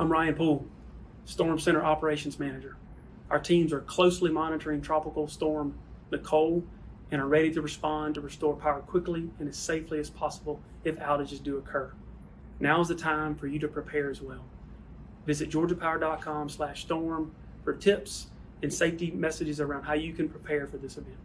I'm Ryan Poole, Storm Center Operations Manager. Our teams are closely monitoring Tropical Storm Nicole and are ready to respond to restore power quickly and as safely as possible if outages do occur. Now is the time for you to prepare as well. Visit georgiapower.com slash storm for tips and safety messages around how you can prepare for this event.